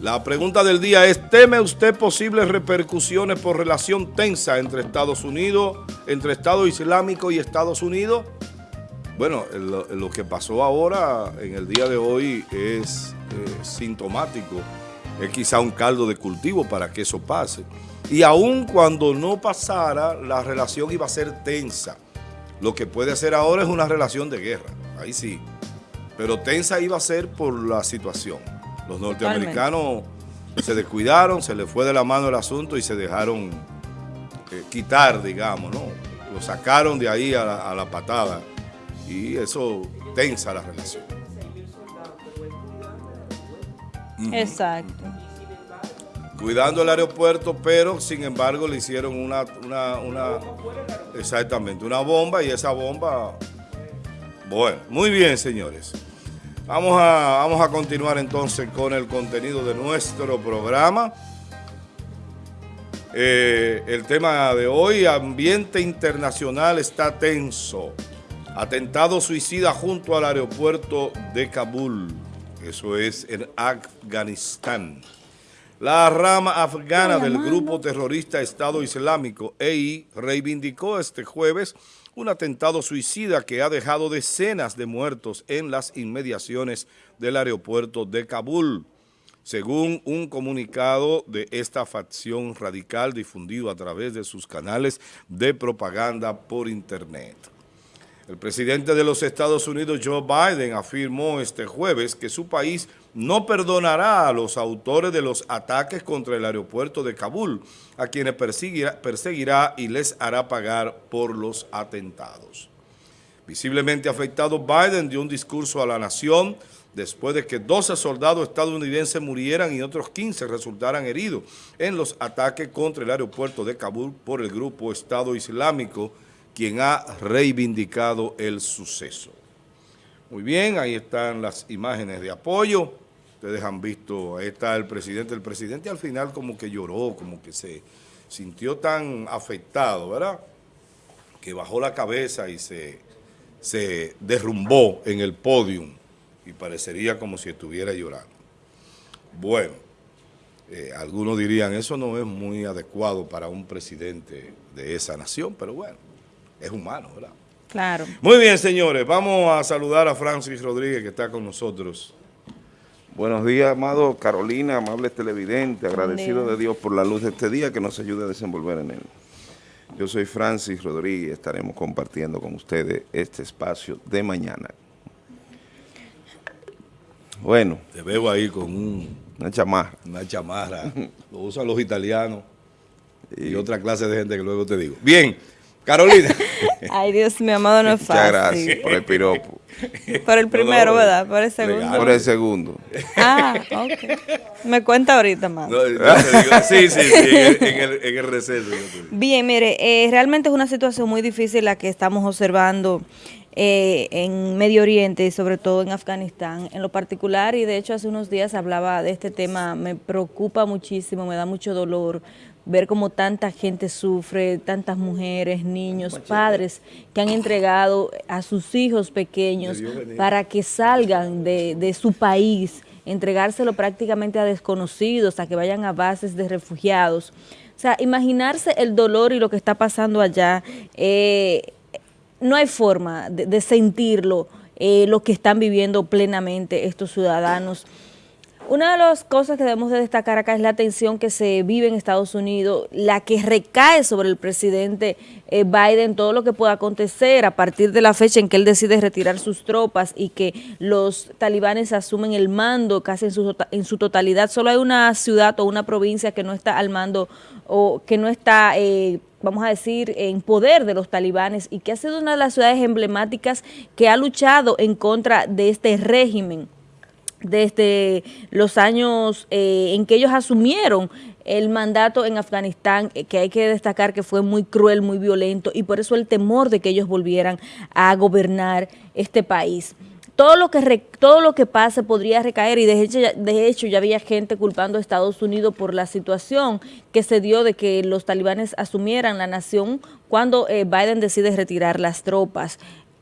La pregunta del día es, ¿teme usted posibles repercusiones por relación tensa entre Estados Unidos, entre Estado Islámico y Estados Unidos? Bueno, lo, que pasó ahora, en el día de hoy, es eh, sintomático. Es quizá un caldo de cultivo para que eso pase. Y aun cuando no pasara, la relación iba a ser tensa. Lo que puede hacer ahora es una relación de guerra, ahí sí. Pero tensa iba a ser por la situación. Los norteamericanos se descuidaron, se les fue de la mano el asunto y se dejaron eh, quitar, digamos, ¿no? Lo sacaron de ahí a la, a la patada y eso tensa la relación. Exacto. Cuidando el aeropuerto, pero sin embargo le hicieron una, una, una, exactamente, una bomba y esa bomba, bueno, muy bien señores. Vamos a, vamos a continuar entonces con el contenido de nuestro programa. Eh, el tema de hoy, ambiente internacional está tenso. Atentado suicida junto al aeropuerto de Kabul. Eso es en Afganistán. La rama afgana del grupo terrorista Estado Islámico, EI, reivindicó este jueves un atentado suicida que ha dejado decenas de muertos en las inmediaciones del aeropuerto de Kabul, según un comunicado de esta facción radical difundido a través de sus canales de propaganda por Internet. El presidente de los Estados Unidos, Joe Biden, afirmó este jueves que su país no perdonará a los autores de los ataques contra el aeropuerto de Kabul, a quienes perseguirá, y les hará pagar por los atentados. Visiblemente afectado, Biden dio un discurso a la nación después de que 12 soldados estadounidenses murieran y otros 15 resultaran heridos en los ataques contra el aeropuerto de Kabul por el grupo Estado Islámico, quien ha reivindicado el suceso. Muy bien, ahí están las imágenes de apoyo. Ustedes han visto, ahí está el presidente. El presidente al final como que lloró, como que se sintió tan afectado, ¿verdad? Que bajó la cabeza y se, se derrumbó en el podium y parecería como si estuviera llorando. Bueno, eh, algunos dirían, eso no es muy adecuado para un presidente de esa nación, pero bueno, es humano, ¿verdad? Claro. Muy bien, señores, vamos a saludar a Francis Rodríguez que está con nosotros. Buenos días, amado Carolina, amable televidente, agradecido de Dios por la luz de este día que nos ayude a desenvolver en él. Yo soy Francis Rodríguez, estaremos compartiendo con ustedes este espacio de mañana. Bueno. Te veo ahí con un, una chamarra. Una chamarra. Lo usan los italianos y, y otra clase de gente que luego te digo. Bien. Carolina. Ay, Dios mío, amado, no es fácil. Muchas gracias por el piropo. Por el primero, no, no, ¿verdad? Por el segundo. Legal. Por el segundo. Ah, ok. Me cuenta ahorita más. No, sí, sí, sí, en el, en el, en el receso. Bien, mire, eh, realmente es una situación muy difícil la que estamos observando eh, en Medio Oriente y sobre todo en Afganistán en lo particular y de hecho hace unos días hablaba de este tema, me preocupa muchísimo, me da mucho dolor ver cómo tanta gente sufre, tantas mujeres, niños, padres que han entregado a sus hijos pequeños para que salgan de, de su país, entregárselo prácticamente a desconocidos, a que vayan a bases de refugiados. O sea, imaginarse el dolor y lo que está pasando allá, eh, no hay forma de, de sentirlo, eh, lo que están viviendo plenamente estos ciudadanos. Una de las cosas que debemos de destacar acá es la tensión que se vive en Estados Unidos, la que recae sobre el presidente eh, Biden, todo lo que pueda acontecer a partir de la fecha en que él decide retirar sus tropas y que los talibanes asumen el mando casi en su, tota-, en su totalidad. Solo hay una ciudad o una provincia que no está al mando o que no está... Eh, vamos a decir, en poder de los talibanes y que ha sido una de las ciudades emblemáticas que ha luchado en contra de este régimen desde los años eh, en que ellos asumieron el mandato en Afganistán, eh, que hay que destacar que fue muy cruel, muy violento, y por eso el temor de que ellos volvieran a gobernar este país. Todo lo que re, todo lo que pase podría recaer y de hecho, de hecho ya había gente culpando a Estados Unidos por la situación que se dio de que los talibanes asumieran la nación cuando eh, Biden decide retirar las tropas.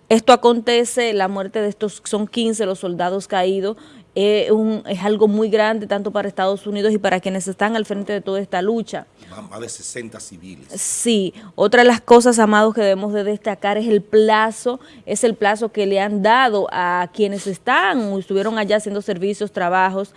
Esto acontece, la muerte de estos son 15 los soldados caídos es, un, es algo muy grande tanto para Estados Unidos y para quienes están al frente de toda esta lucha. Más de 60 civiles. Sí, otra de las cosas, amados, que debemos de destacar es el plazo, es el plazo que le han dado a quienes están o estuvieron allá haciendo servicios, trabajos,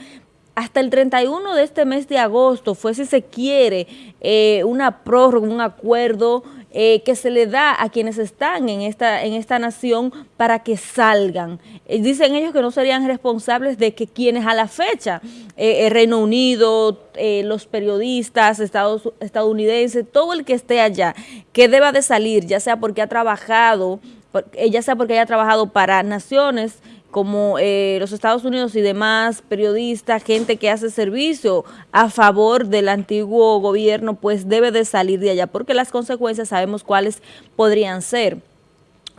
hasta el 31 de este mes de agosto fue, si se quiere, eh, una prórroga, un acuerdo eh, que se le da a quienes están en esta, en esta nación para que salgan. Eh, dicen ellos que no serían responsables de que quienes a la fecha, el Reino Unido, los periodistas Estados, estadounidenses, todo el que esté allá, que deba de salir, ya sea porque ha trabajado, ya sea porque haya trabajado para naciones, como eh, los Estados Unidos y demás periodistas, gente que hace servicio a favor del antiguo gobierno, pues debe de salir de allá, porque las consecuencias sabemos cuáles podrían ser.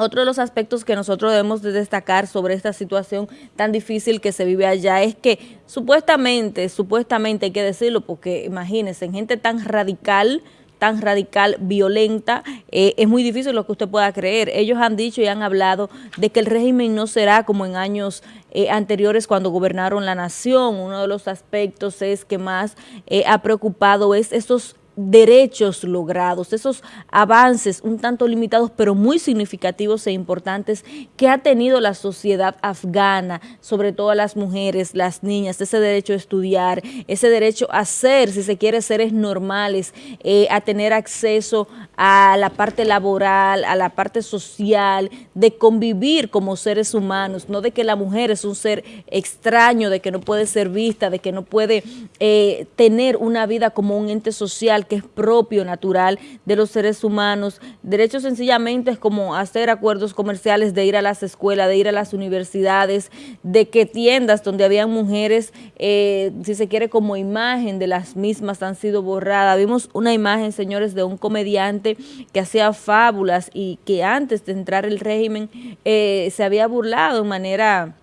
Otro de los aspectos que nosotros debemos de destacar sobre esta situación tan difícil que se vive allá es que supuestamente, supuestamente hay que decirlo, porque imagínense, gente tan radical, tan radical, violenta, eh, es muy difícil lo que usted pueda creer. Ellos han dicho y han hablado de que el régimen no será como en años eh, anteriores cuando gobernaron la nación. Uno de los aspectos es que más eh, ha preocupado es estos derechos logrados, esos avances un tanto limitados pero muy significativos e importantes que ha tenido la sociedad afgana, sobre todo las mujeres, las niñas, ese derecho a estudiar, ese derecho a ser, si se quiere, seres normales, eh, a tener acceso a la parte laboral, a la parte social, de convivir como seres humanos, no de que la mujer es un ser extraño, de que no puede ser vista, de que no puede eh, tener una vida como un ente social, que es propio, natural de los seres humanos. Derechos sencillamente es como hacer acuerdos comerciales de ir a las escuelas, de ir a las universidades, de que tiendas donde habían mujeres, eh, si se quiere como imagen de las mismas han sido borradas. Vimos una imagen, señores, de un comediante que hacía fábulas y que antes de entrar el régimen eh, se había burlado de manera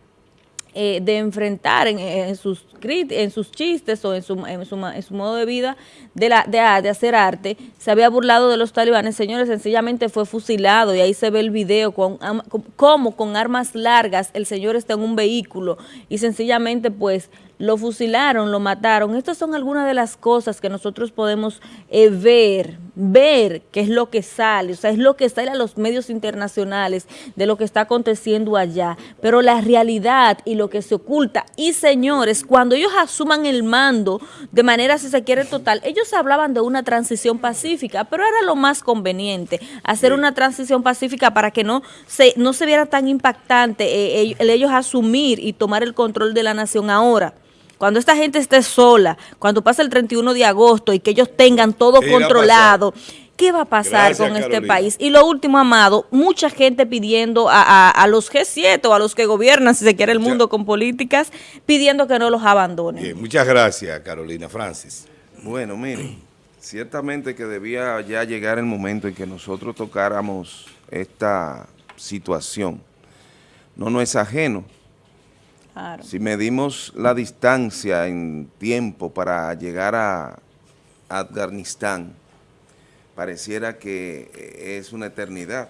eh, de enfrentar en, sus, en sus chistes o en su, en su, modo de vida de, la, de, hacer arte, se había burlado de los talibanes, señores, sencillamente fue fusilado y ahí se ve el video con, como con armas largas el señor está en un vehículo y sencillamente pues lo fusilaron, lo mataron. Estas son algunas de las cosas que nosotros podemos eh, ver, ver qué es lo que sale, o sea, es lo que sale a los medios internacionales de lo que está aconteciendo allá. Pero la realidad y lo que se oculta, y señores, cuando ellos asuman el mando de manera, si se quiere, total, ellos hablaban de una transición pacífica, pero era lo más conveniente, hacer una transición pacífica para que no se, no se viera tan impactante eh, el ellos asumir y tomar el control de la nación ahora cuando esta gente esté sola, cuando pase el 31 de agosto y que ellos tengan todo controlado, ¿qué va a pasar con este país? Y lo último, Amado, mucha gente pidiendo a, los G7 o a los que gobiernan, si se quiere el mundo con políticas, pidiendo que no los abandonen. muchas gracias, Carolina Francis. Bueno, miren, ciertamente que debía ya llegar el momento en que nosotros tocáramos esta situación. No no es ajeno si medimos la distancia en tiempo para llegar a Afganistán, pareciera que es una eternidad.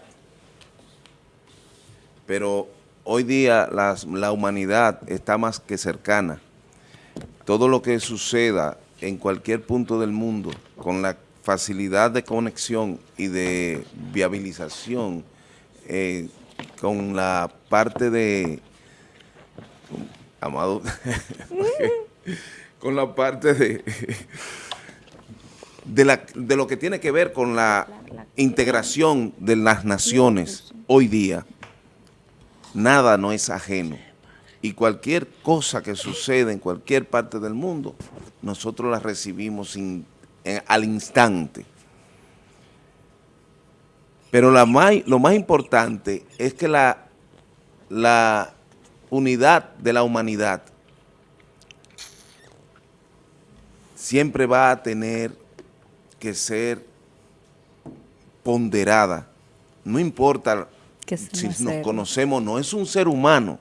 Pero hoy día la humanidad está más que cercana. Todo lo que suceda en cualquier punto del mundo, con la facilidad de conexión y de viabilización, eh, con la parte de Amado, con la parte de, de, lo que tiene que ver con la integración de las naciones hoy día, nada no es ajeno. Y cualquier cosa que sucede en cualquier parte del mundo, nosotros la recibimos al instante. Pero la lo más importante es que la, la unidad de la humanidad siempre va a tener que ser ponderada. No importa si nos conocemos, no es un ser humano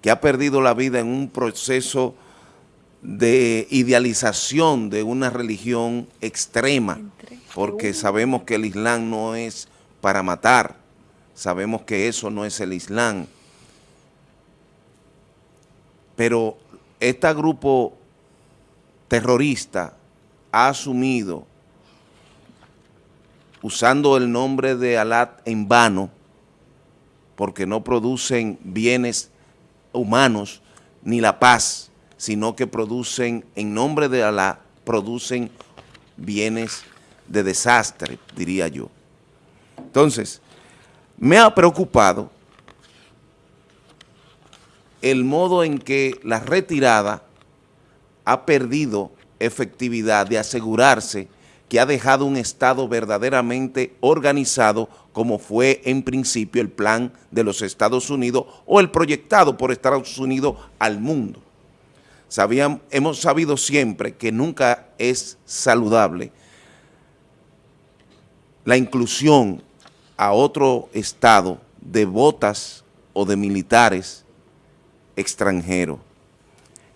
que ha perdido la vida en un proceso de idealización de una religión extrema, porque sabemos que el Islam no es para matar, sabemos que eso no es el Islam, pero este grupo terrorista ha asumido, usando el nombre de Alat en vano, porque no producen bienes humanos ni la paz, sino que producen, en nombre de Alá, producen bienes de desastre, diría yo. Entonces, me ha preocupado el modo en que la retirada ha perdido efectividad de asegurarse que ha dejado un Estado verdaderamente organizado como fue en principio el plan de los Estados Unidos o el proyectado por Estados Unidos al mundo. Hemos sabido siempre que nunca es saludable la inclusión a otro Estado de botas o de militares extranjeros.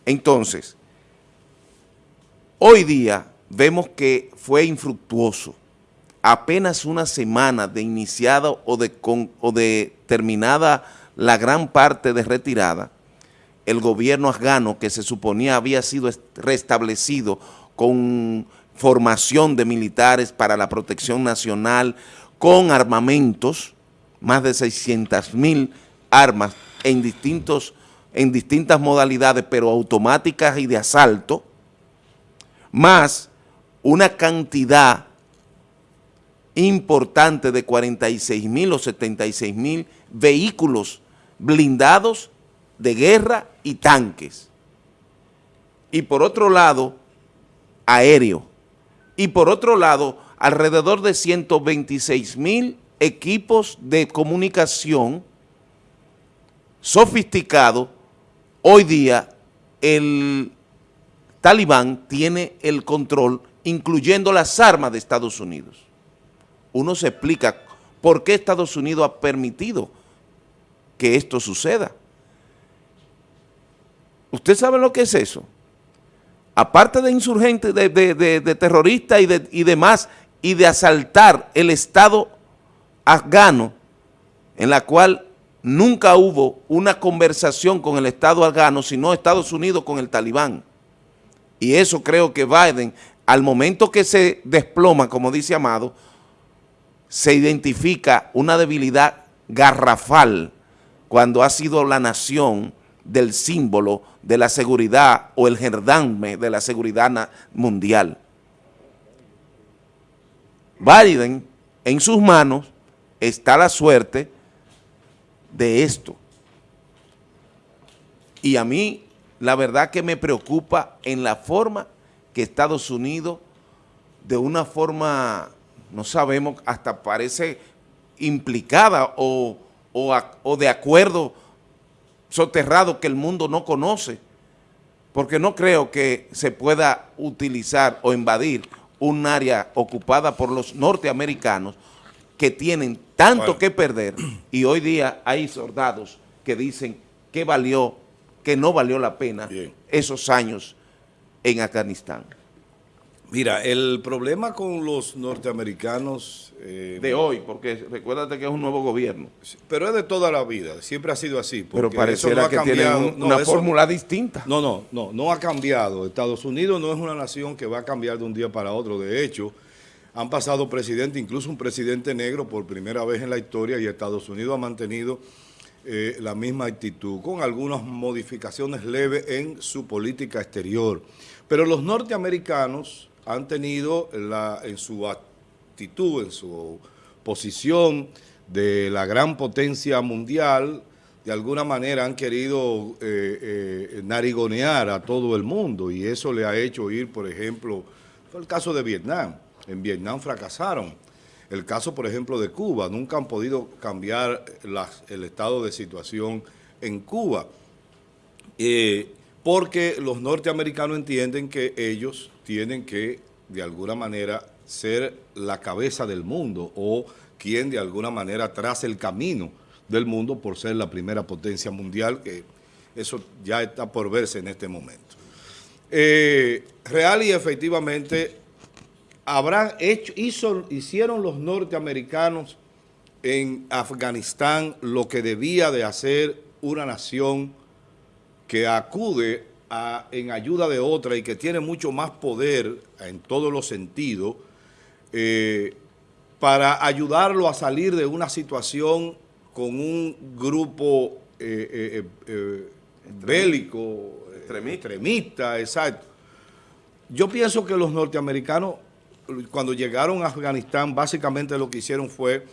Entonces, hoy día vemos que fue infructuoso. Apenas una semana de iniciada o de, o de terminada la gran parte de retirada, el gobierno afgano que se suponía había sido restablecido con formación de militares para la protección nacional, con armamentos, más de 600 mil armas en, distintos, en distintas modalidades, pero automáticas y de asalto, más una cantidad importante de 46 mil o 76 mil vehículos blindados de guerra y tanques. Y por otro lado, aéreo. Y por otro lado, alrededor de 126 mil equipos de comunicación sofisticados. Hoy día el talibán tiene el control, incluyendo las armas de Estados Unidos. Uno se explica por qué Estados Unidos ha permitido que esto suceda. ¿Usted sabe lo que es eso? Aparte de insurgentes, de, terroristas y, y demás, y de asaltar el Estado afgano, en la cual nunca hubo una conversación con el Estado afgano, sino Estados Unidos con el talibán. Y eso creo que Biden, al momento que se desploma, como dice Amado, se identifica una debilidad garrafal cuando ha sido la nación del símbolo de la seguridad o el gerdanme de la seguridad mundial. Biden, en sus manos está la suerte de esto. Y a mí, la verdad que me preocupa en la forma que Estados Unidos, de una forma, no sabemos, hasta parece implicada o, o de acuerdo soterrado que el mundo no conoce, porque no creo que se pueda utilizar o invadir un área ocupada por los norteamericanos que tienen tanto que perder y hoy día hay soldados que dicen que valió, que no valió la pena esos años en Afganistán. Mira, el problema con los norteamericanos... Eh, de hoy, porque recuérdate que es un nuevo gobierno. Pero es de toda la vida, siempre ha sido así. Pero pareciera que tiene una fórmula distinta. No, no, no, no ha cambiado. Estados Unidos no es una nación que va a cambiar de un día para otro. De hecho, han pasado presidentes, incluso un presidente negro por primera vez en la historia y Estados Unidos ha mantenido eh, la misma actitud, con algunas modificaciones leves en su política exterior. Pero los norteamericanos han tenido la, en su actitud, en su posición de la gran potencia mundial, de alguna manera han querido eh, eh, narigonear a todo el mundo y eso le ha hecho ir, por ejemplo, el caso de Vietnam. En Vietnam fracasaron. El caso, por ejemplo, de Cuba. Nunca han podido cambiar el estado de situación en Cuba. Eh, porque los norteamericanos entienden que ellos tienen que, de alguna manera, ser la cabeza del mundo o quien de alguna manera trace el camino del mundo por ser la primera potencia mundial, que eso ya está por verse en este momento. Eh, real y efectivamente, habrán hecho, hicieron los norteamericanos en Afganistán lo que debía de hacer una nación que acude en ayuda de otra y que tiene mucho más poder en todos los sentidos, eh, para ayudarlo a salir de una situación con un grupo eh, eh, bélico, extremista, exacto. Yo pienso que los norteamericanos, cuando llegaron a Afganistán, básicamente lo que hicieron fue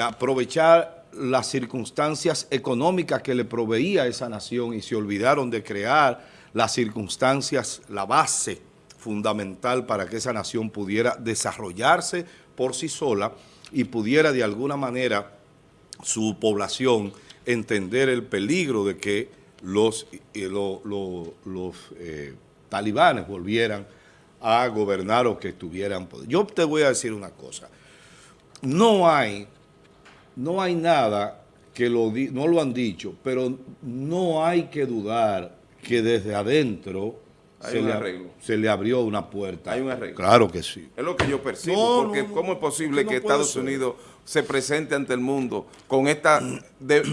aprovechar las circunstancias económicas que le proveía esa nación y se olvidaron de crear las circunstancias, la base fundamental para que esa nación pudiera desarrollarse por sí sola y pudiera de alguna manera su población entender el peligro de que los, eh, eh, talibanes volvieran a gobernar o que estuvieran... Yo te voy a decir una cosa, no hay, no hay nada que lo no lo han dicho, pero no hay que dudar que desde adentro se le, se le, abrió una puerta. Hay un arreglo. Claro que sí. Es lo que yo percibo, porque ¿cómo es posible que Estados Unidos se presente ante el mundo con esta,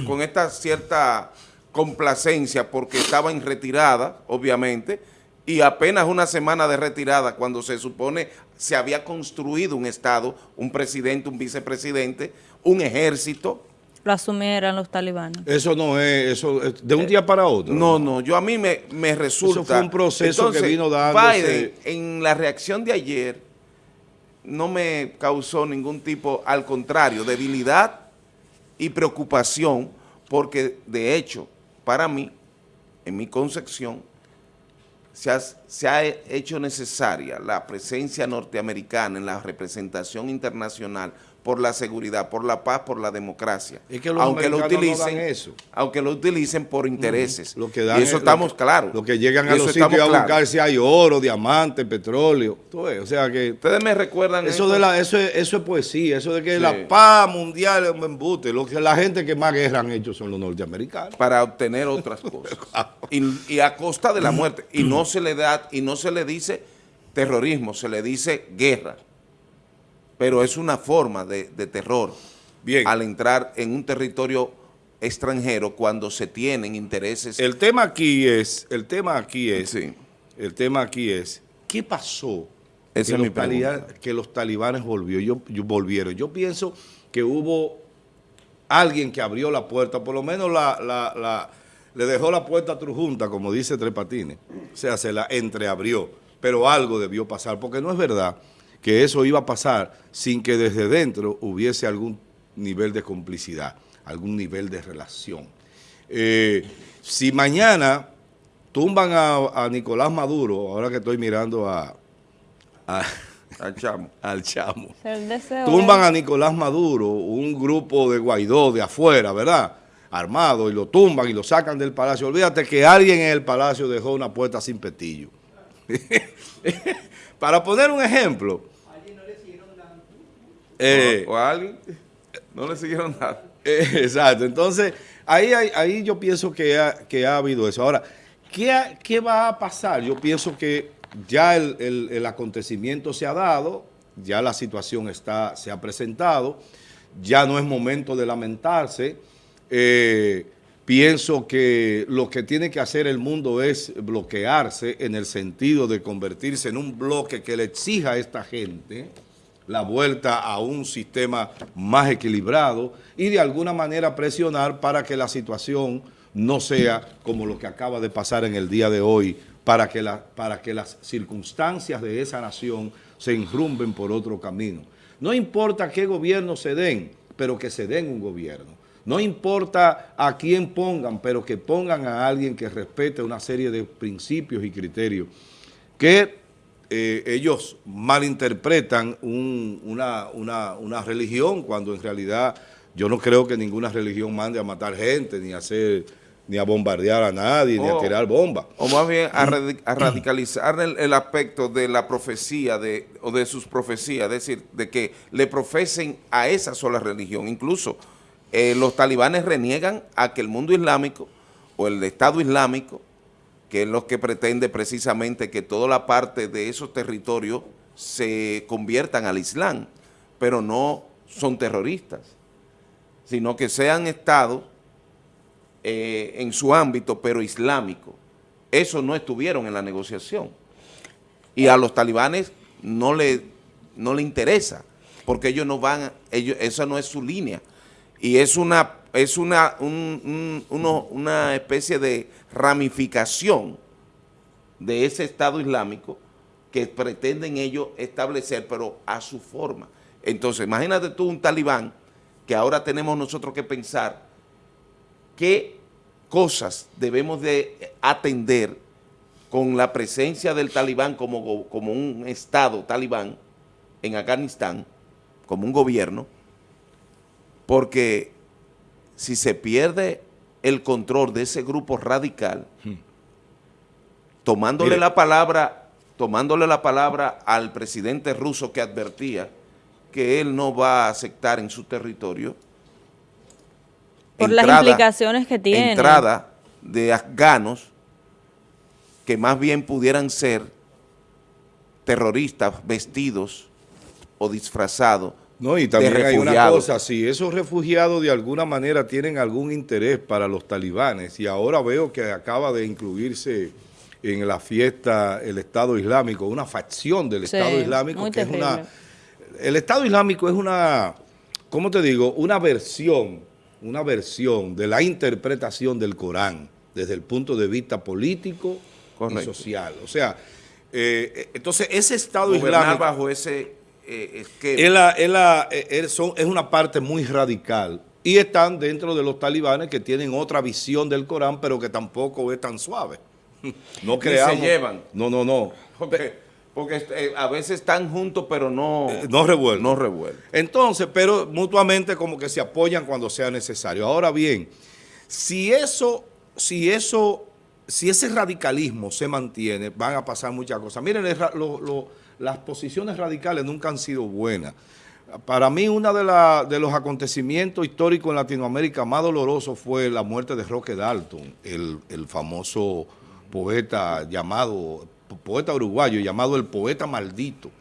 con esta cierta complacencia porque estaba en retirada, obviamente, y apenas una semana de retirada cuando se supone se había construido un Estado, un presidente, un vicepresidente, un ejército, lo asumieran los talibanes. Eso no es, eso de un día para otro. No, no, yo a mí me, me resulta... Eso fue un proceso que vino dando. Biden, en la reacción de ayer, no me causó ningún tipo, al contrario, debilidad y preocupación, porque de hecho, para mí, en mi concepción, se ha, hecho necesaria la presencia norteamericana en la representación internacional por la seguridad, por la paz, por la democracia. aunque lo utilicen, eso. Aunque lo utilicen por intereses. Lo que dan y eso estamos claros. Lo que llegan a los sitios a buscar si hay oro, diamante, petróleo. Todo eso. O sea que... Ustedes me recuerdan eso. De la, eso, es, eso es poesía, eso de que la paz mundial es un embute. Lo que, la gente que más guerra han hecho son los norteamericanos. Para obtener otras cosas. y, y a costa de la muerte. Y no se le da, y no se le dice terrorismo, se le dice guerra pero es una forma de, terror Bien. al entrar en un territorio extranjero cuando se tienen intereses. El tema aquí es, el tema aquí es, el tema aquí es, ¿qué pasó? que, los que, los talibanes volvió, yo, volvieron. Yo pienso que hubo alguien que abrió la puerta, por lo menos la, le dejó la puerta Trujunta, como dice Tres Patines. O sea, se la entreabrió, pero algo debió pasar, porque no es verdad que eso iba a pasar sin que desde dentro hubiese algún nivel de complicidad, algún nivel de relación. Eh, si mañana tumban a, Nicolás Maduro, ahora que estoy mirando a, al chamo, al chamo. tumban a Nicolás Maduro, un grupo de Guaidó de afuera, ¿verdad?, armado, y lo tumban y lo sacan del palacio. Olvídate que alguien en el palacio dejó una puerta sin petillo. Para poner un ejemplo, eh, o, a alguien no le siguieron nada. Eh, exacto, entonces ahí, ahí yo pienso que ha, que ha habido eso. Ahora, ¿qué, ¿qué, va a pasar? Yo pienso que ya el, acontecimiento se ha dado, ya la situación está, se ha presentado, ya no es momento de lamentarse. Eh, pienso que lo que tiene que hacer el mundo es bloquearse en el sentido de convertirse en un bloque que le exija a esta gente la vuelta a un sistema más equilibrado y de alguna manera presionar para que la situación no sea como lo que acaba de pasar en el día de hoy, para que, para que las circunstancias de esa nación se enrumben por otro camino. No importa qué gobierno se den, pero que se den un gobierno. No importa a quién pongan, pero que pongan a alguien que respete una serie de principios y criterios que eh, ellos malinterpretan una, religión cuando en realidad yo no creo que ninguna religión mande a matar gente, ni a hacer ni a bombardear a nadie, ni a tirar bombas. O más bien a, radicalizar el, aspecto de la profecía de, o de sus profecías, es decir, de que le profesen a esa sola religión. Incluso eh, los talibanes reniegan a que el mundo islámico o el Estado Islámico que es lo que pretende precisamente que toda la parte de esos territorios se conviertan al Islam, pero no son terroristas, sino que sean estados eh, en su ámbito, pero islámico. eso no estuvieron en la negociación. Y a los talibanes no le, no le interesa, porque ellos no van, ellos, esa no es su línea. Y es una, es una, una especie de ramificación de ese Estado Islámico que pretenden ellos establecer, pero a su forma. Entonces, imagínate tú un talibán que ahora tenemos nosotros que pensar qué cosas debemos de atender con la presencia del talibán como, como un Estado talibán en Afganistán, como un gobierno, porque si se pierde el control de ese grupo radical, hmm. tomándole la palabra, tomándole la palabra al presidente ruso que advertía que él no va a aceptar en su territorio por las implicaciones que tiene. Entrada de afganos que más bien pudieran ser terroristas vestidos o disfrazados no, y también hay una cosa, si esos refugiados de alguna manera tienen algún interés para los talibanes, y ahora veo que acaba de incluirse en la fiesta el Estado Islámico, una facción del Estado Islámico que es una... El Estado Islámico es una, ¿cómo te digo? Una versión, una versión de la interpretación del Corán desde el punto de vista político y social. O sea, eh, entonces ese Estado Islámico... bajo ese eh, es que... Es, es una parte muy radical y están dentro de los talibanes que tienen otra visión del Corán, pero que tampoco es tan suave. No creamos. se llevan. No, no, no. Porque, eh, a veces están juntos, pero no... Eh, no revuelven. No revuelven. Entonces, pero mutuamente como que se apoyan cuando sea necesario. Ahora bien, si eso, si eso, si ese radicalismo se mantiene, van a pasar muchas cosas. Miren, lo las posiciones radicales nunca han sido buenas. Para mí, uno de, los acontecimientos históricos en Latinoamérica más doloroso fue la muerte de Roque Dalton, el, famoso poeta llamado, poeta uruguayo llamado el poeta maldito.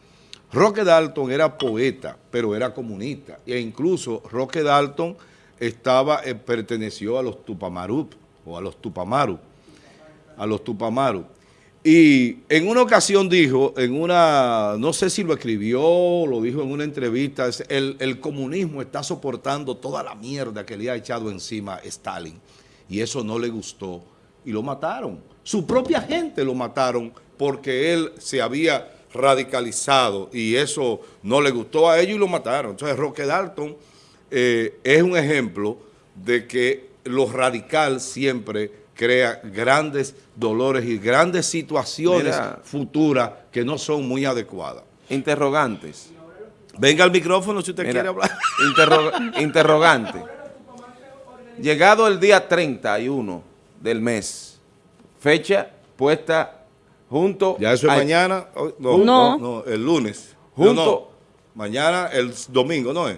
Roque Dalton era poeta, pero era comunista, e incluso Roque Dalton estaba, eh, perteneció a los Tupamaru, o a los Tupamaru, a los Tupamaru. Y en una ocasión dijo, en una, no sé si lo escribió, lo dijo en una entrevista, el, comunismo está soportando toda la mierda que le ha echado encima Stalin. Y eso no le gustó. Y lo mataron. Su propia gente lo mataron porque él se había radicalizado y eso no le gustó a ellos y lo mataron. Entonces Roque Dalton eh, es un ejemplo de que lo radical siempre crea grandes dolores y grandes situaciones futuras que no son muy adecuadas. Interrogantes. Venga al micrófono si usted quiere hablar. interrogante. Llegado el día 31 del mes, fecha puesta junto... ¿Ya eso es mañana? No, no, no, el lunes. Junto... mañana, el domingo, ¿no es?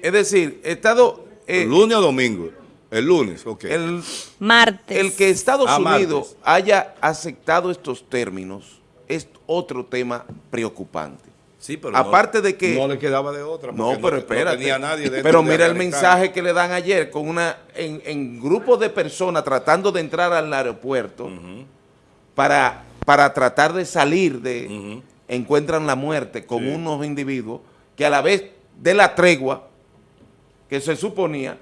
Es decir, Estado... Eh, lunes o domingo. El lunes, ok. El martes. El que Estados ah, Unidos haya aceptado estos términos es otro tema preocupante. Sí, pero aparte de que no le quedaba de otra. No, pero espérate. nadie pero mira el mensaje que le dan ayer con una en, grupos de personas tratando de entrar al aeropuerto para, para tratar de salir de encuentran la muerte con unos individuos que a la vez de la tregua que se suponía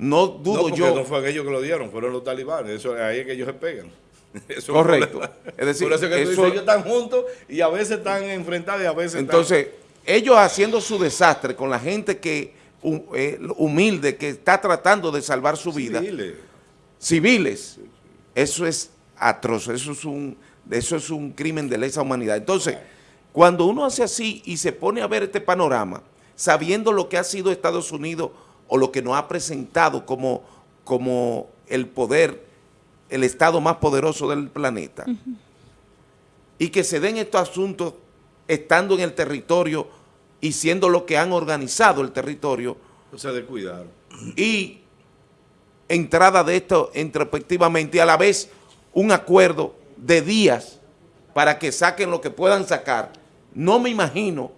no dudo yo. No fue aquellos que lo dieron, fueron los talibanes. Eso, ahí es que ellos se pegan. Correcto. Es decir, Por eso que ellos están juntos y a veces están enfrentados y a veces Entonces, ellos haciendo su desastre con la gente que eh, humilde, que está tratando de salvar su vida. Civiles. Civiles. Eso es atroz, eso es un, eso es un crimen de lesa humanidad. Entonces, cuando uno hace así y se pone a ver este panorama, sabiendo lo que ha sido Estados Unidos o lo que nos ha presentado como, como el poder, el Estado más poderoso del planeta, y que se den estos asuntos estando en el territorio y siendo lo que han organizado el territorio. O sea, de cuidar. Y entrada de esto introspectivamente y a la vez un acuerdo de días para que saquen lo que puedan sacar. No me imagino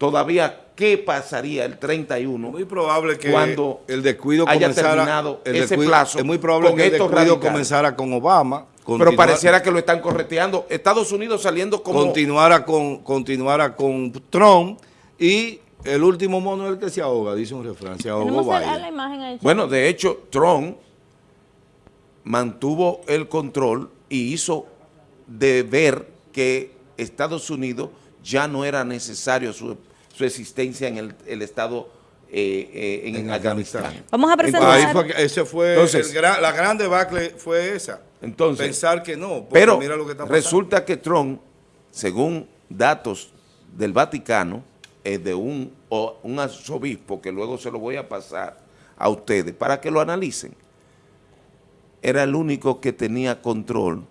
todavía qué pasaría el 31 muy probable que cuando el descuido haya comenzara, terminado ese plazo es muy probable que el descuido comenzara con Obama pero pareciera que lo están correteando. Estados Unidos saliendo como... Continuara con, continuara con Trump y el último mono es el que se ahoga, dice un refrán, se ahogó Bueno, de hecho, Trump mantuvo el control y hizo de ver que Estados Unidos ya no era necesario su, existencia en el, Estado eh, eh, en, Afganistán. Vamos a presentar. Ahí ese fue la gran debacle fue esa. Entonces, pensar que no, pero mira lo que está resulta que Trump, según datos del Vaticano, es de un, un arzobispo, que luego se lo voy a pasar a ustedes para que lo analicen, era el único que tenía control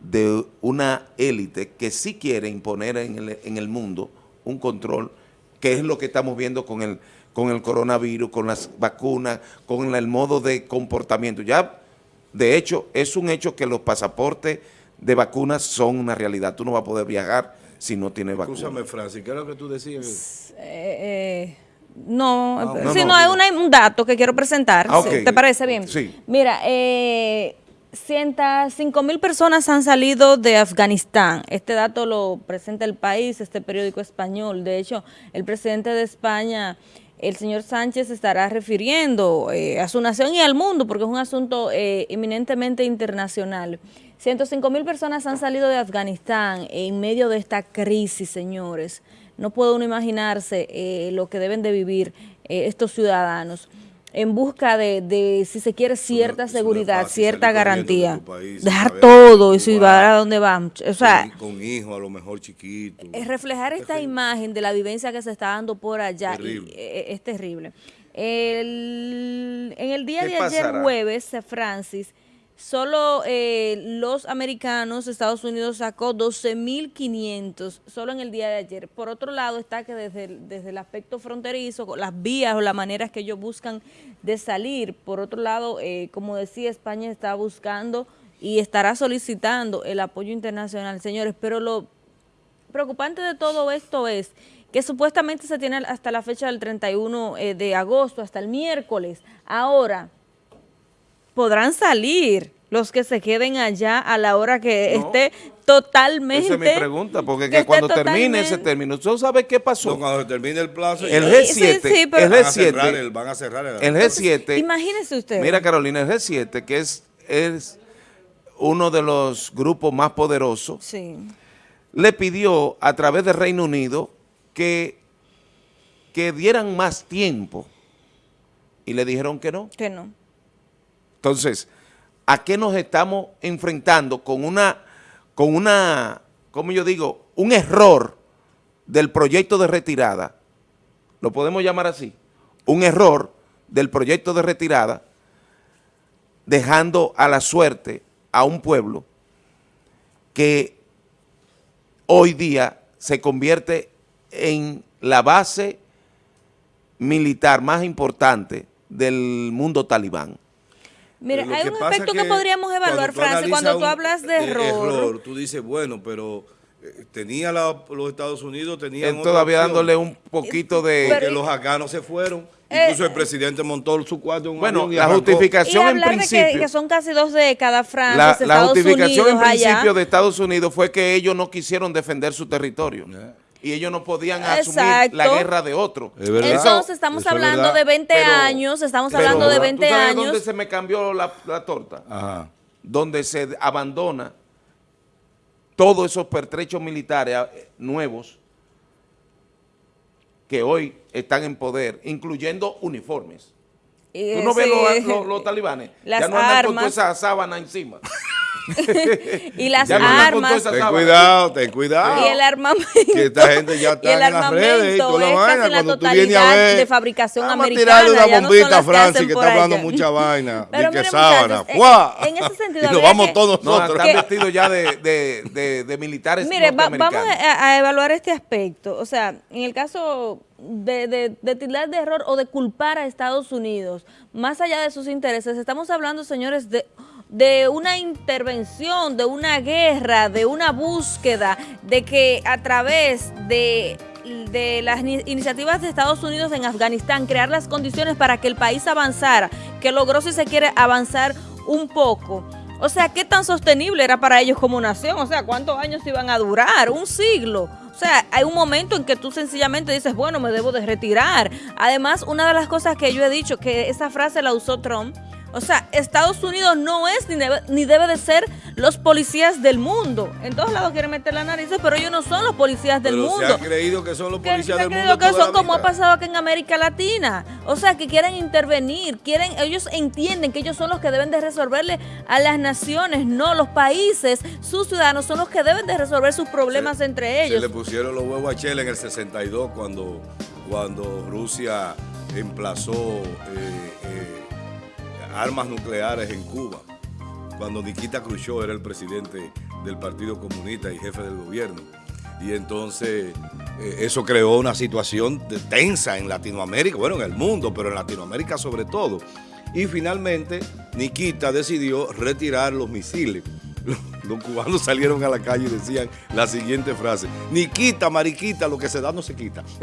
de una élite que sí quiere imponer en el, en el mundo un control, que es lo que estamos viendo con el, con el coronavirus, con las vacunas, con el modo de comportamiento. Ya, de hecho, es un hecho que los pasaportes de vacunas son una realidad. Tú no vas a poder viajar si no tienes vacuna. Escúchame, Francis, ¿qué es lo que tú decías? Eh, eh, no, ah, no, si no, es un dato que quiero presentar. Ah, ¿Te parece bien? Sí. Mira, eh, 105 mil personas han salido de Afganistán. Este dato lo presenta el país, este periódico español. De hecho, el presidente de España, el señor Sánchez, estará refiriendo eh, a su nación y al mundo, porque es un asunto eh, eminentemente internacional. 105 mil personas han salido de Afganistán en medio de esta crisis, señores. No puede uno imaginarse eh, lo que deben de vivir estos ciudadanos en busca de, si se quiere, cierta seguridad, cierta garantía. Dejar todo y si va a donde van. O sea, con, hijos a lo mejor chiquitos. Es reflejar esta imagen de la vivencia que se está dando por allá y, eh, es terrible. en el día de ayer jueves, Francis, Solo eh, los americanos, Estados Unidos sacó 12.500 solo en el día de ayer. Por otro lado está que desde desde el aspecto fronterizo, las vías o las maneras que ellos buscan de salir. Por otro lado, eh, como decía, España está buscando y estará solicitando el apoyo internacional. Señores, pero lo preocupante de todo esto es que supuestamente se tiene hasta la fecha del 31 eh, de agosto, hasta el miércoles. Ahora podrán salir los que se queden allá a la hora que esté totalmente... Esa es mi pregunta, porque cuando termine ese término, ¿tú sabes qué pasó? cuando termine el plazo... El G7, el G7, van a cerrar el, el G7... Imagínese usted. Mira, Carolina, el G7, que es, es uno de los grupos más poderosos, le pidió a través del Reino Unido que, que dieran más tiempo y le dijeron que no. Que no. Entonces, ¿a qué nos estamos enfrentando con una, con una, como yo digo, un error del proyecto de retirada? Lo podemos llamar así. Un error del proyecto de retirada dejando a la suerte a un pueblo que hoy día se convierte en la base militar más importante del mundo talibán. Mira, hay un aspecto que, podríamos evaluar, Francis, cuando tú hablas de error. Tú dices, bueno, pero eh, tenía los Estados Unidos, tenían todavía dándole un poquito de... que los afganos se fueron. Eh, Incluso el presidente montó su cuarto en un Bueno, la justificación en principio... que, son casi dos décadas, Francis, La, la justificación en principio de Estados Unidos fue que ellos no quisieron defender su territorio y ellos no podían asumir la guerra de otro. Entonces estamos hablando de 20 años, estamos hablando de 20 ¿tú sabes dónde se me cambió la, torta? Ajá. Donde se abandona todos esos pertrechos militares eh, nuevos que hoy están en poder, incluyendo uniformes. ¿Tú no ves los, talibanes? ya no andan con toda esa sábana encima. y las armas. ten cuidado, ten cuidado. Y el armamento. Que esta gente ya está en las redes y toda la vaina. Cuando tú vienes a ver. de fabricación vamos americana. Vamos a tirarle una bombita a Francis que está hablando mucha vaina. de que sábana. En, ese sentido. Y nos vamos todos nosotros. están vestidos ya de, de, de, de militares Mire, vamos a, a, evaluar este aspecto. O sea, en el caso de, de, de tildar de error o de culpar a Estados Unidos, más allá de sus intereses, estamos hablando, señores, de de una intervención, de una guerra, de una búsqueda, de que a través de, las iniciativas de Estados Unidos en Afganistán, crear las condiciones para que el país avanzara, que logró si se quiere avanzar un poco. O sea, ¿qué tan sostenible era para ellos como nación? O sea, ¿cuántos años iban a durar? Un siglo. O sea, hay un momento en que tú sencillamente dices, bueno, me debo de retirar. Además, una de las cosas que yo he dicho, que esa frase la usó Trump, o sea, Estados Unidos no es ni debe, ni debe de ser los policías del mundo. En todos lados quieren meter la nariz, pero ellos no son los policías del pero mundo. Se ha creído que son los policías del mundo. que son como ha pasado aquí en América Latina. O sea, que quieren intervenir, quieren, ellos entienden que ellos son los que deben de resolverle a las naciones, no los países, sus ciudadanos son los que deben de resolver sus problemas se, entre ellos. Se le pusieron los huevos a Chile en el 62 cuando, cuando Rusia emplazó eh, armas nucleares en Cuba, cuando Nikita Khrushchev era el presidente del Partido Comunista y jefe del gobierno. Y entonces eh, eso creó una situación de tensa en Latinoamérica, bueno, en el mundo, pero en Latinoamérica sobre todo. Y finalmente Nikita decidió retirar los misiles. Los, cubanos salieron a la calle y decían la siguiente frase, Nikita, mariquita, lo que se da no se quita.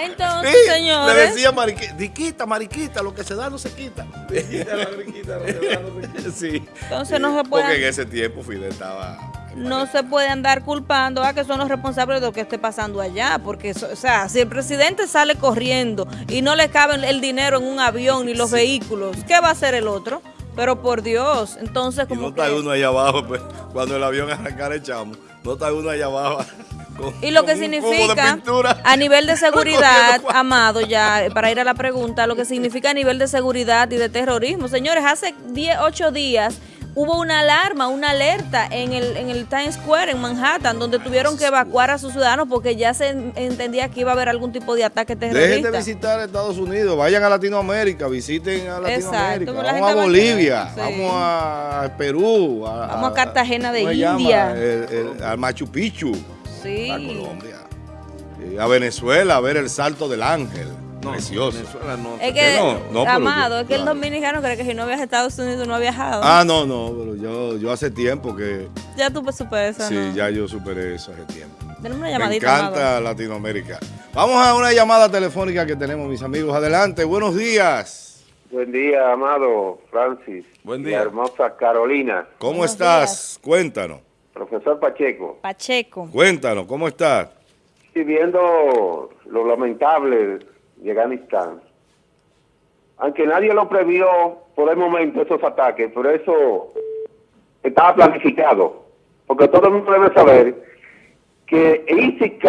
Entonces, sí, señores. Le decía mariquita, Nikita, mariquita, lo que se da no se quita. Nikita, mariquita, lo que se da no se quita. Sí. Entonces no se puede... Porque en ese tiempo Fidel estaba no se puede andar culpando a que son los responsables de lo que esté pasando allá, porque, o sea, si el presidente sale corriendo y no le cabe el dinero en un avión ni los sí. vehículos, ¿qué va a hacer el otro? Pero por Dios, entonces como y no está que... uno allá abajo, pues, cuando el avión arrancara echamos, no está uno allá abajo. Con, y lo que significa a nivel de seguridad, Amado, ya para ir a la pregunta, lo que significa a nivel de seguridad y de terrorismo. Señores, hace 10, 8 días hubo una alarma, una alerta en el, en el Times Square, en Manhattan, donde tuvieron que evacuar a sus ciudadanos porque ya se entendía que iba a haber algún tipo de ataque terrorista. Dejen de visitar Estados Unidos, vayan a Latinoamérica, visiten a Latinoamérica. Exacto, vamos a Bolivia, sí. vamos a Perú. A, vamos a Cartagena de India. Al Machu Picchu. Sí. A Colombia. A Venezuela, a ver el salto del ángel. No, Precioso. Venezuela no. Es que, no, no, Amado, yo, es que claro. el dominicano cree que si no viaja a Estados Unidos no ha viajado. Ah, no, no, pero yo, yo hace tiempo que... Ya tú superé eso, Sí, ¿no? ya yo superé eso hace tiempo. Tenemos una llamadita, Me encanta Amado. Latinoamérica. Vamos a una llamada telefónica que tenemos, mis amigos. Adelante, buenos días. Buen día, amado Francis. Buen día. La hermosa Carolina. ¿Cómo Buenos estás? días. Cuéntanos. Profesor Pacheco. Pacheco. Cuéntanos, ¿cómo estás? Sí, viendo lo lamentable de Afganistán, aunque nadie lo previó por el momento esos ataques, pero eso estaba planificado, porque todo el mundo debe saber que ISIK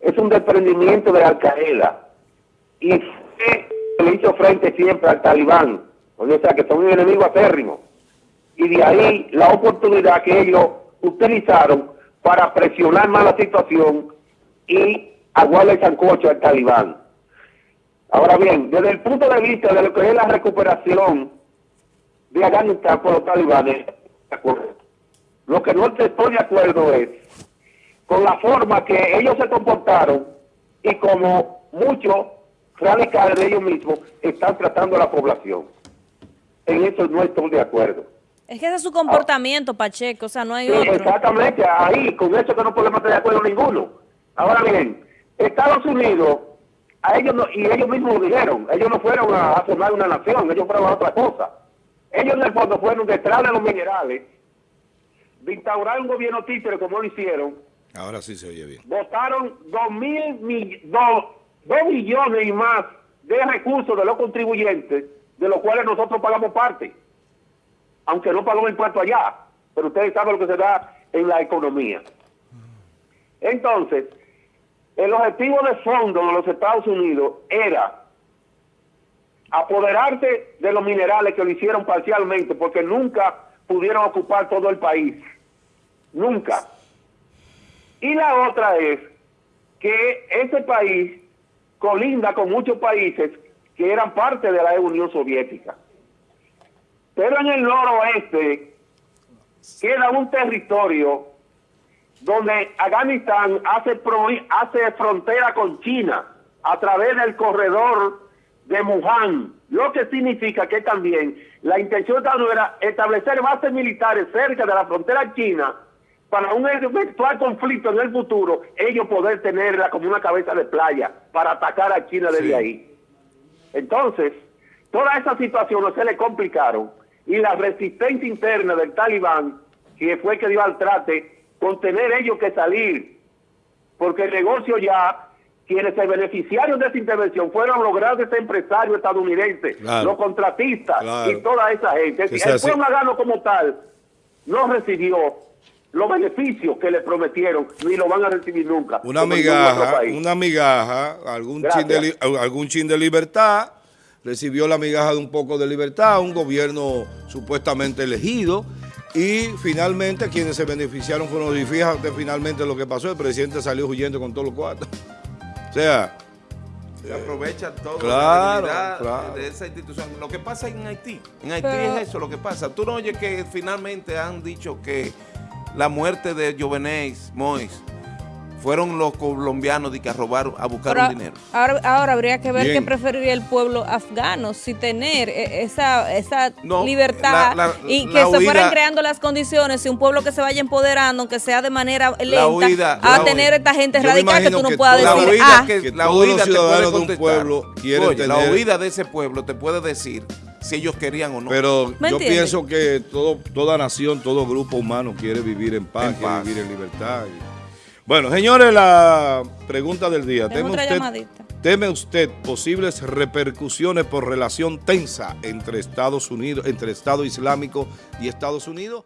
es un desprendimiento de Al Qaeda y le hizo frente siempre al talibán, o sea que son un enemigo acérrimo, y de ahí la oportunidad que ellos utilizaron para presionar más la situación y aguarle el sancocho al talibán. Ahora bien, desde el punto de vista de lo que es la recuperación de Afganistán por los talibanes, de acuerdo. Lo que no estoy de acuerdo es con la forma que ellos se comportaron y como muchos radicales de ellos mismos están tratando a la población. En eso no estoy de acuerdo. Es que ese es su comportamiento, ah, Pacheco, o sea, no hay sí, otro. Exactamente, ahí, con eso que no podemos estar de acuerdo ninguno. Ahora bien, Estados Unidos a ellos no, y ellos mismos lo dijeron, ellos no fueron a, a formar una nación, ellos fueron a otra cosa. Ellos en el fondo fueron detrás de los minerales, de instaurar un gobierno títere como lo hicieron. Ahora sí se oye bien. Votaron dos mil, dos, dos millones y más de recursos de los contribuyentes, de los cuales nosotros pagamos parte, aunque no pagamos impuesto allá, pero ustedes saben lo que se da en la economía. Entonces, el objetivo de fondo de los Estados Unidos era apoderarse de los minerales que lo hicieron parcialmente, porque nunca pudieron ocupar todo el país. Nunca. Y la otra es que ese país colinda con muchos países que eran parte de la Unión Soviética. Pero en el noroeste queda un territorio donde Afganistán hace, pro, hace frontera con China a través del corredor de Wuhan, lo que significa que también la intención de era establecer bases militares cerca de la frontera china para un eventual conflicto en el futuro, ellos poder tenerla como una cabeza de playa para atacar a China desde sí. ahí. Entonces, todas esas situaciones se le complicaron y la resistencia interna del talibán, que fue que dio al trate, con tener ellos que salir, porque el negocio ya, quienes se beneficiaron de esa intervención fueron los grandes empresarios estadounidenses, Claro. los contratistas Claro. y toda esa gente. Que el sea así. pueblo afgano como tal no recibió los beneficios que le prometieron, ni lo van a recibir nunca. Una migaja, una migaja, algún Gracias. chin, de, algún chin de libertad, recibió la migaja de un poco de libertad, un gobierno supuestamente elegido, y finalmente quienes se beneficiaron fueron, y fíjate finalmente lo que pasó, el presidente salió huyendo con todos los cuartos. O sea, Se aprovecha todo Claro, la claro. de esa institución. Lo que pasa en Haití, en Haití Pero- es eso lo que pasa. Tú no oyes que finalmente han dicho que la muerte de Jovenés Mois fueron los colombianos de que a robar, a buscar Ahora, un dinero. ahora, ahora habría que ver Bien. qué preferiría el pueblo afgano, si tener eh, esa, esa No, libertad la- la- y la que se huida- fueran creando las condiciones, si un pueblo que se vaya empoderando, aunque sea de manera lenta, huida- a la tener huida. esta gente radical que tú no que puedas La decir, huida, ah, que, Que la huida te puede de un pueblo Oye, La tener- huida de ese pueblo te puede decir si ellos querían o no. pero ¿Me yo pienso que todo, toda nación, todo grupo humano quiere vivir en paz, En quiere paz. vivir en libertad. y- Bueno, señores, la pregunta del día. ¿Teme usted. ¿Teme usted posibles repercusiones por relación tensa entre Estados Unidos, entre Estado Islámico y Estados Unidos?